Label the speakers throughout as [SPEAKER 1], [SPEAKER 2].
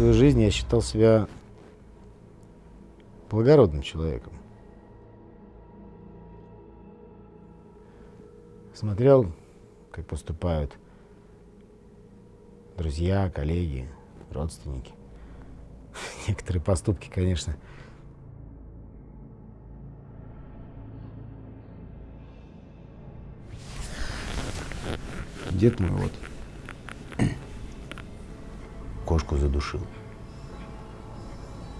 [SPEAKER 1] жизнь я считал себя благородным человеком. Смотрел, как поступают друзья, коллеги, родственники. Некоторые поступки, конечно, Дед мой вот кошку задушил.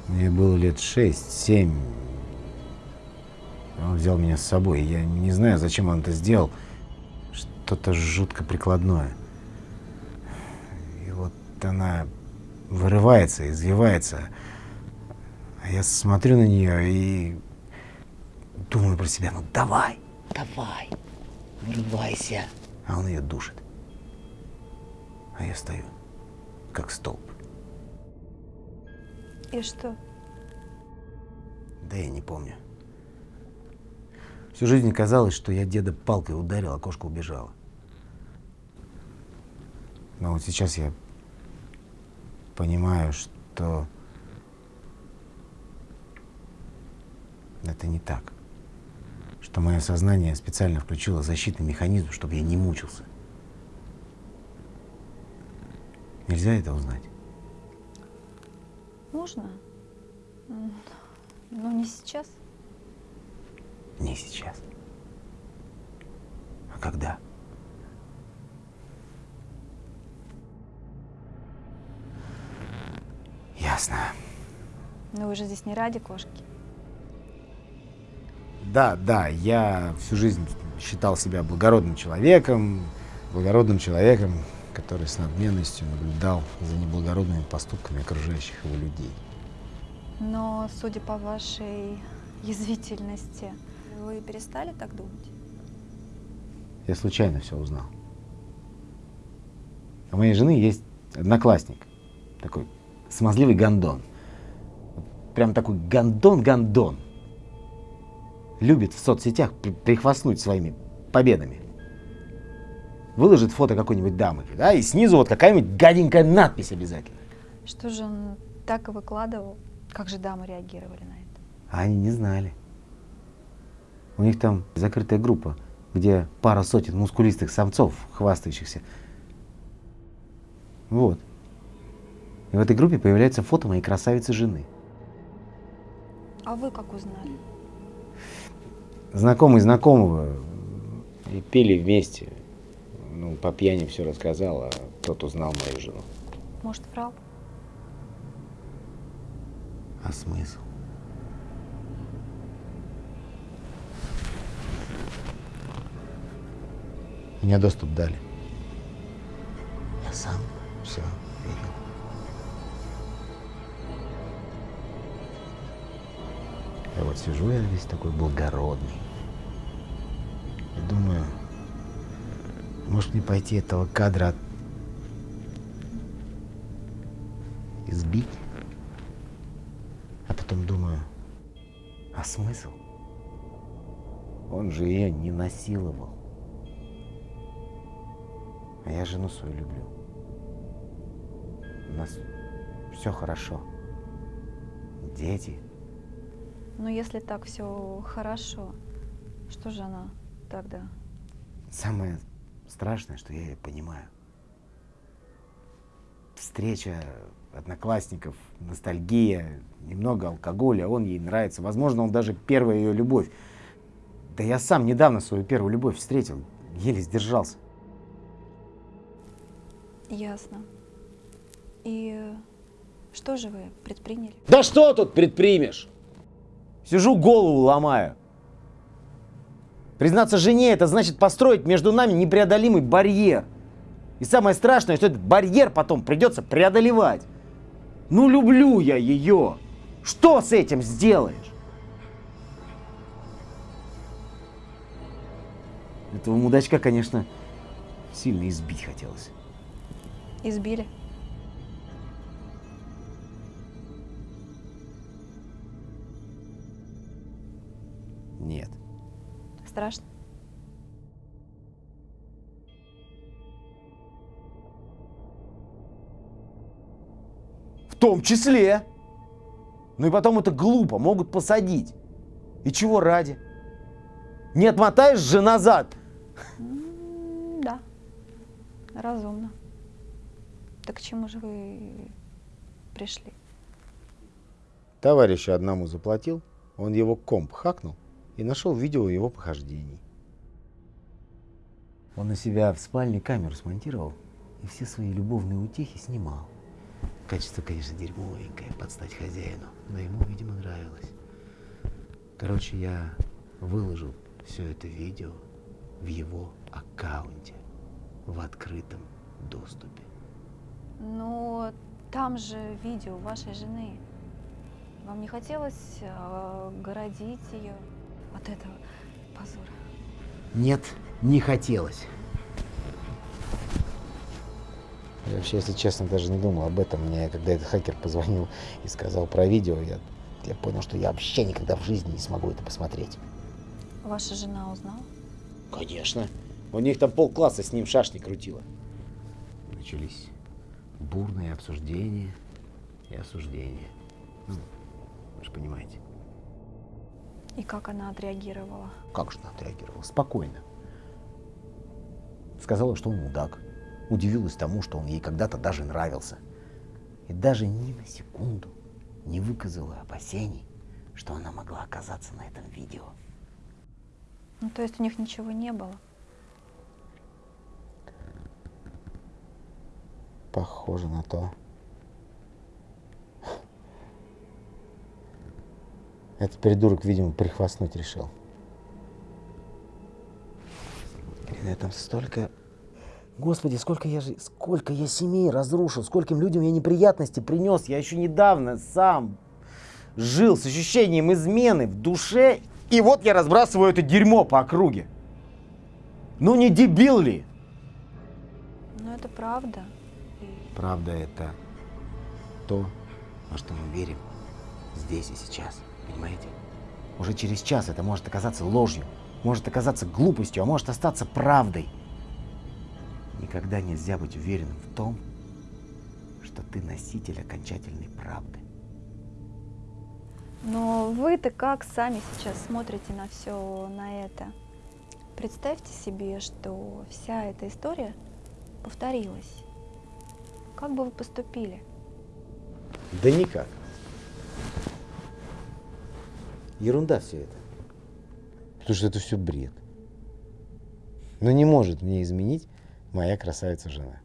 [SPEAKER 1] Мне было лет шесть-семь. Он взял меня с собой. Я не знаю, зачем он это сделал. Что-то жутко прикладное. И вот она вырывается, извивается. А я смотрю на нее и думаю про себя, ну давай, давай, вырывайся. А он ее душит. А я стою, как столб.
[SPEAKER 2] И что?
[SPEAKER 1] Да я не помню. Всю жизнь казалось, что я деда палкой ударил, а кошка убежала. Но вот сейчас я понимаю, что это не так. Что мое сознание специально включило защитный механизм, чтобы я не мучился. Нельзя это узнать?
[SPEAKER 2] Можно. Но не сейчас.
[SPEAKER 1] Не сейчас. А когда? Ясно.
[SPEAKER 2] Но вы же здесь не ради кошки.
[SPEAKER 1] Да, да, я всю жизнь считал себя благородным человеком, благородным человеком, который с надменностью наблюдал за неблагородными поступками окружающих его людей.
[SPEAKER 2] Но, судя по вашей язвительности, вы перестали так думать?
[SPEAKER 1] Я случайно все узнал. У моей жены есть одноклассник, такой смазливый гондон. Прям такой гондон-гондон. Любит в соцсетях прихвастнуть своими победами выложит фото какой-нибудь дамы, да, и снизу вот какая-нибудь гаденькая надпись обязательно.
[SPEAKER 2] Что же он так и выкладывал? Как же дамы реагировали на это?
[SPEAKER 1] А они не знали. У них там закрытая группа, где пара сотен мускулистых самцов, хвастающихся. Вот. И в этой группе появляется фото моей красавицы жены.
[SPEAKER 2] А вы как узнали?
[SPEAKER 1] Знакомый знакомого. И пили вместе ну, по пьяни все рассказал, а тот узнал мою жену.
[SPEAKER 2] Может, врал?
[SPEAKER 1] А смысл? Мне доступ дали. Я сам все видел. Я вот сижу я весь такой благородный. И думаю, может мне пойти этого кадра избить? А потом думаю, а смысл? Он же ее не насиловал. А я жену свою люблю. У нас все хорошо. Дети.
[SPEAKER 2] Но если так все хорошо, что же она тогда?
[SPEAKER 1] Самое страшное, что я ее понимаю. Встреча одноклассников, ностальгия, немного алкоголя, он ей нравится. Возможно, он даже первая ее любовь. Да я сам недавно свою первую любовь встретил, еле сдержался.
[SPEAKER 2] Ясно. И что же вы предприняли?
[SPEAKER 1] Да что тут предпримешь? Сижу, голову ломаю. Признаться жене, это значит построить между нами непреодолимый барьер. И самое страшное, что этот барьер потом придется преодолевать. Ну, люблю я ее. Что с этим сделаешь? Этого мудачка, конечно, сильно избить хотелось.
[SPEAKER 2] Избили? Страшно?
[SPEAKER 1] В том числе. Ну и потом это глупо, могут посадить. И чего ради? Не отмотаешь же назад.
[SPEAKER 2] Да, разумно. Так к чему же вы пришли?
[SPEAKER 1] Товарищу одному заплатил, он его комп хакнул и нашел видео его похождений. Он на себя в спальне камеру смонтировал и все свои любовные утехи снимал. Качество, конечно, дерьмовенькое, под стать хозяину, но ему, видимо, нравилось. Короче, я выложил все это видео в его аккаунте в открытом доступе.
[SPEAKER 2] Но там же видео вашей жены. Вам не хотелось э, городить ее от этого позора?
[SPEAKER 1] Нет, не хотелось. Я вообще, если честно, даже не думал об этом. Мне, когда этот хакер позвонил и сказал про видео, я, я понял, что я вообще никогда в жизни не смогу это посмотреть.
[SPEAKER 2] Ваша жена узнала?
[SPEAKER 1] Конечно. У них там полкласса с ним шашни крутило. Начались бурные обсуждения и осуждения. Ну, вы же понимаете.
[SPEAKER 2] И как она отреагировала?
[SPEAKER 1] Как же она отреагировала? Спокойно. Сказала, что он мудак. Удивилась тому, что он ей когда-то даже нравился. И даже ни на секунду не выказала опасений, что она могла оказаться на этом видео.
[SPEAKER 2] Ну, то есть у них ничего не было?
[SPEAKER 1] Похоже на то. Этот придурок, видимо, прихвастнуть решил. Блин, я там столько... Господи, сколько я же... Сколько я семей разрушил, скольким людям я неприятности принес. Я еще недавно сам жил с ощущением измены в душе. И вот я разбрасываю это дерьмо по округе. Ну не дебил ли?
[SPEAKER 2] Ну, это правда.
[SPEAKER 1] Правда это то, во что мы верим здесь и сейчас. Понимаете? Уже через час это может оказаться ложью, может оказаться глупостью, а может остаться правдой. Никогда нельзя быть уверенным в том, что ты носитель окончательной правды.
[SPEAKER 2] Но вы-то как сами сейчас смотрите на все на это? Представьте себе, что вся эта история повторилась. Как бы вы поступили?
[SPEAKER 1] Да никак. Ерунда все это. Потому что это все бред. Но не может мне изменить моя красавица жена.